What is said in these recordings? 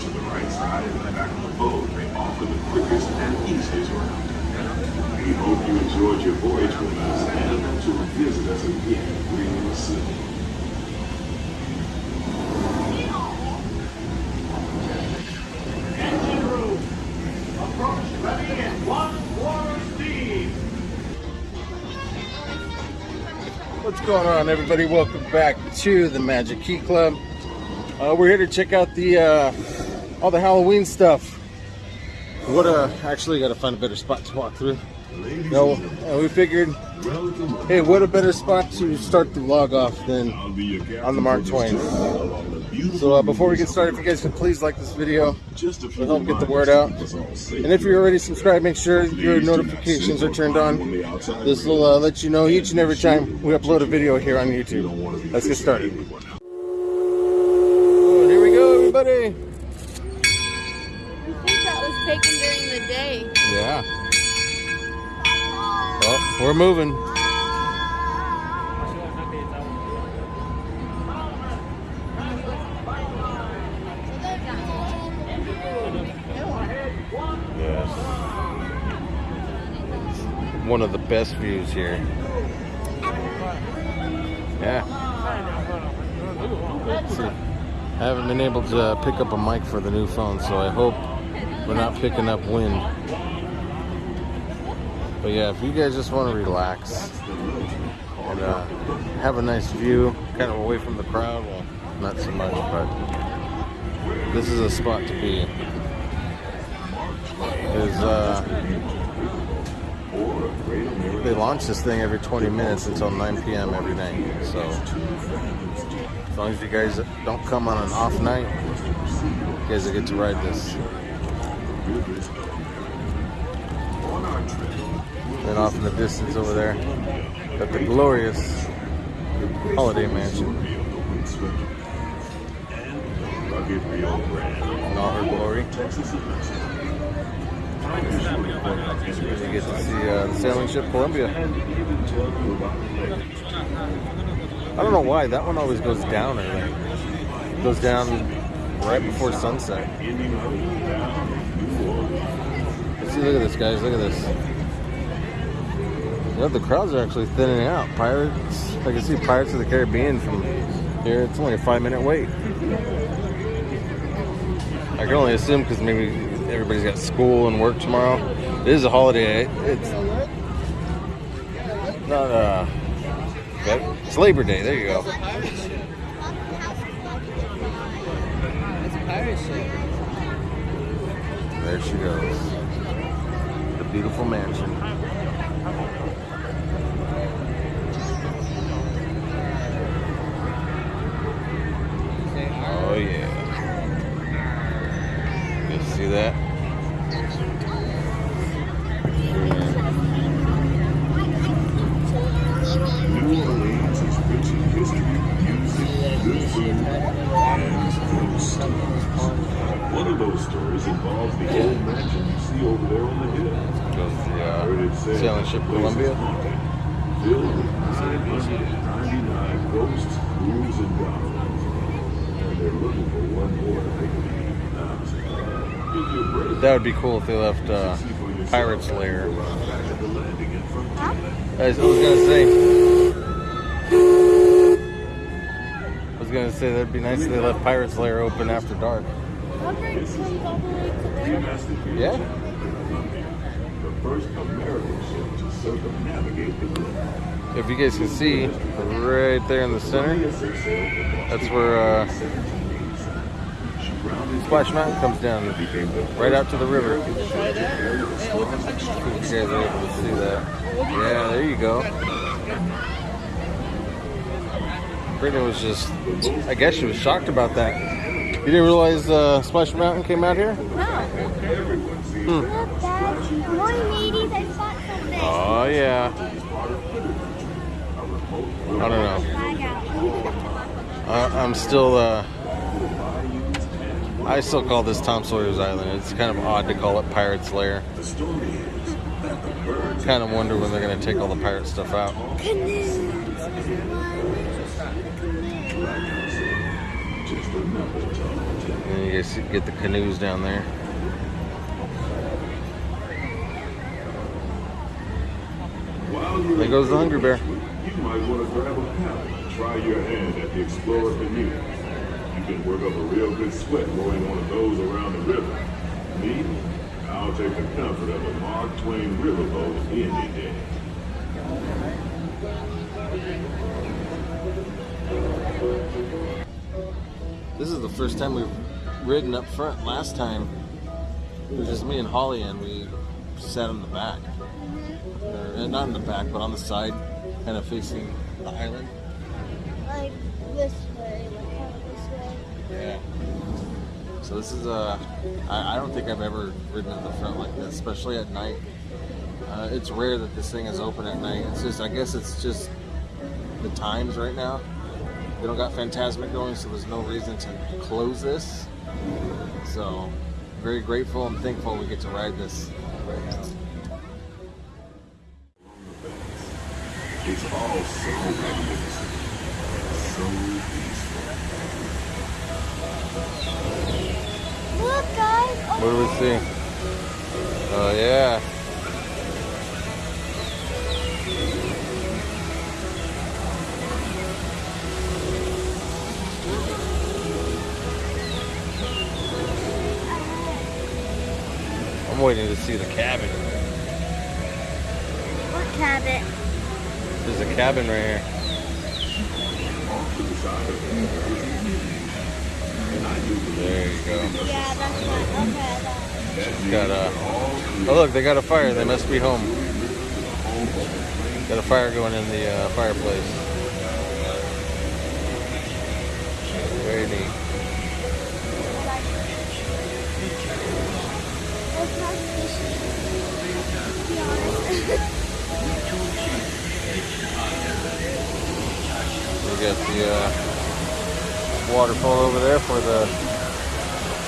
to the right side and the back of the boat may offer the quickest and easiest route. We hope you enjoyed your voyage with us and you'll visit us again real soon. What's going on, everybody? Welcome back to the Magic Key Club. Uh, we're here to check out the uh, all the Halloween stuff. What uh, actually got to find a better spot to walk through. No, uh, we figured, hey, what a better spot to start the vlog off than on the Mark Twain. So uh, before we get started, if you guys can please like this video, it'll help get the word out. And if you're already subscribed, make sure your notifications are turned on. This will uh, let you know each and every time we upload a video here on YouTube. Let's get started. We're moving. Yes. One of the best views here. Yeah. See, I haven't been able to uh, pick up a mic for the new phone, so I hope we're not picking up wind. But yeah, if you guys just want to relax and uh, have a nice view, kind of away from the crowd, well, not so much, but this is a spot to be. Is uh, they launch this thing every 20 minutes until 9 p.m. every night. So as long as you guys don't come on an off night, you guys will get to ride this. And off in the distance over there, got the glorious Holiday Mansion in all her glory. You get to see uh, the sailing ship Columbia. I don't know why that one always goes down early. Goes down right before sunset. See, look at this, guys. Look at this. You the crowds are actually thinning out. Pirates, I can see Pirates of the Caribbean from here. It's only a five minute wait. I can only assume because maybe everybody's got school and work tomorrow. It is a holiday. It's not uh, it's Labor Day. There you go. There she goes. Beautiful mansion. Of those stories involves the old mansion you see over there on the hill. Goes the Heard it uh, said sailing ship the place is Columbia. haunted, Filled with 999 ghosts, ghouls, and goblins. And they're looking for one more to make it now. If you're brave, That would be cool if they left uh, Pirate's Lair. back at the landing in Frontier. I was gonna say. I was gonna say that'd be nice if they left Pirate's Lair open after dark. Wonder comes all the way to there. Yeah. The first American ship to circumnavigate the globe. If you guys can see, right there in the center, that's where uh, Splash Mountain comes down, right out to the river. If you guys are able to see that. Yeah, there you go. Brittany was just, I guess she was shocked about that. You didn't realize uh, Splash Mountain came out here? No. Look, Dad. Morning. I spot. Oh, yeah. I don't know. I, I'm still, uh, I still call this Tom Sawyer's Island. It's kind of odd to call it Pirate's Lair. The story is that the birds Kind of wonder when they're going to take all the pirate stuff out. Canoes. just another tall tale. And you guys get the canoes down there. There goes the in Hungry Bear. You might want to grab a paddle and try your hand at the Explorer canoe. You can work up a real good sweat rowing one of those around the river. Me, I'll take the comfort of a Mark Twain riverboat any day. This is the first time we've ridden up front. Last time it was just me and Holly, and we sat in the back. Or, uh, not in the back, but on the side, kind of facing the island. Like this way, like this way. Yeah. So this is uh, I, I don't think I've ever ridden in the front like this, especially at night. Uh, it's rare that this thing is open at night. It's just, I guess it's just the times right now. They don't got Fantasmic going, so there's no reason to close this. So, very grateful and thankful we get to ride this right now. It's all so magnificent, so peaceful. Look, guys. What do we see? Oh yeah. I'm waiting to see the cabin. What cabin? There's a cabin right here. Off to the side of it is And I do believe There you go. Yeah, that's what. Okay, means Got a. Oh look, they got a fire. They must be home. Got a fire going in the uh, fireplace. Very neat. We got the uh, waterfall over there for the,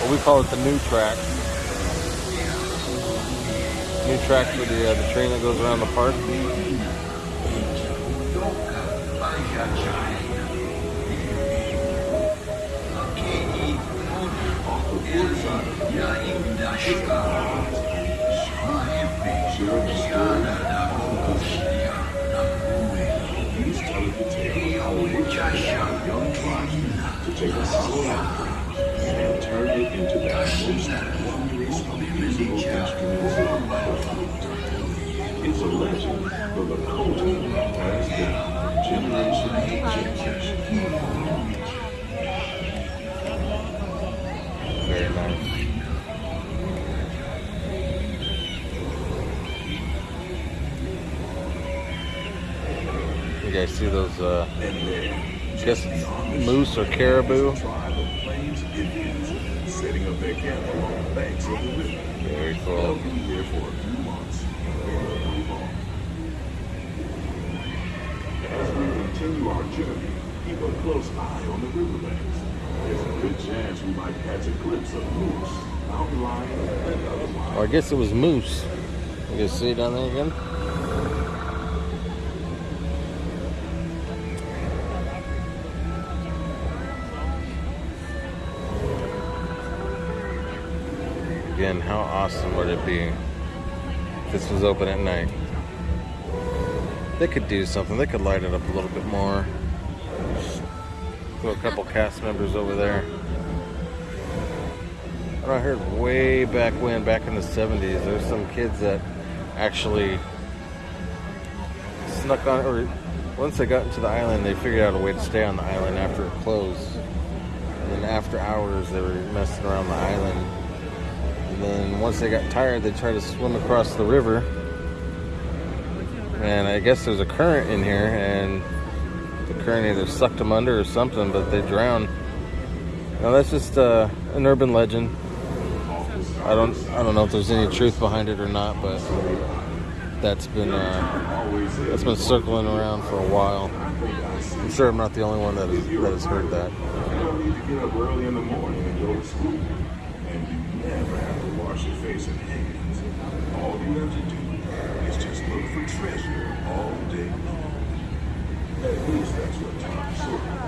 what we call it the new track. New track for the uh, the train that goes around the park. sharing to take a hollow outcome and turn it into the most wondrous musical. It's a legend, but the culture passed down generation to generation. Very nice. You guys see those? Uh, I guess moose or caribou. Very cool. our journey, keep a close eye on the riverbanks. There's a good chance we might catch a glimpse of moose, mountain lion, and otherwise. Or I guess it was moose. You guys see it down there again? Again, how awesome would it be if this was open at night? They could do something. They could light it up a little bit more. Throw a couple cast members over there. And I heard way back when, back in the 70s, there's some kids that actually snuck on, or once they got into the island, they figured out a way to stay on the island after it closed. And then after hours, they were messing around the island. And then once they got tired, they tried to swim across the river. And I guess there's a current in here, and the current either sucked them under or something, but they drowned. Now that's just uh, an urban legend. I don't I don't know if there's any truth behind it or not, but that's been uh, that's been circling around for a while. I'm sure I'm not the only one that has, that has heard that. You don't need to get up early in the morning and go to school. And you never have wash your face and hands. All you have to do is just look for treasure all day long. At least that's what Tom Sawyer.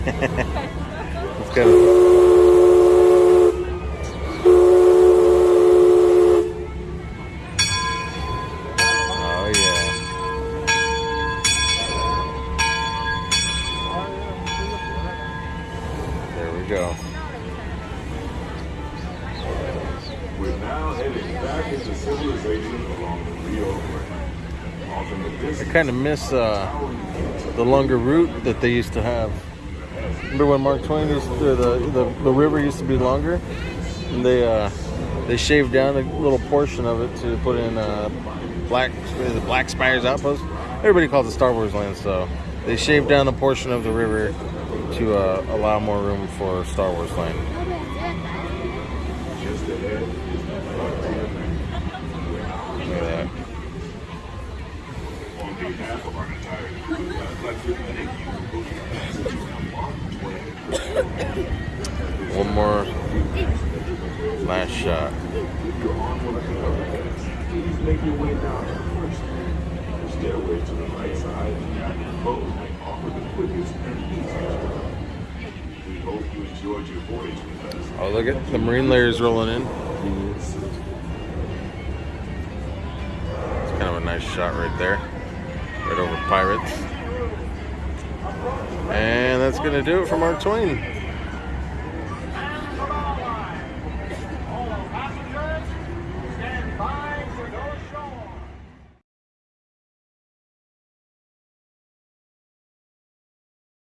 Let's go. Go. We're now heading back into civilization along the Rio Grande. Off in the I kind of miss uh, the longer route that they used to have. Remember when Mark Twain used to, the, the the river used to be longer, and they uh, they shaved down a little portion of it to put in uh, Black the Black Spires Outpost. Everybody calls it Star Wars Land, so they shaved down a portion of the river to uh, allow more room for Star Wars Land. just ahead is the frontier Look at that. On behalf of our entire crew, I'd like to thank you for booking a passage on Mark Twain. One more last shot. If you're on one of the other paths, please make your way down the first The stairway to the right side of the active boat may offer the quickest and easiest route. We voyage with us. Oh, look at the marine layers rolling in. It's kind of a nice shot right there. Right over pirates. And that's going to do it for Mark Twain.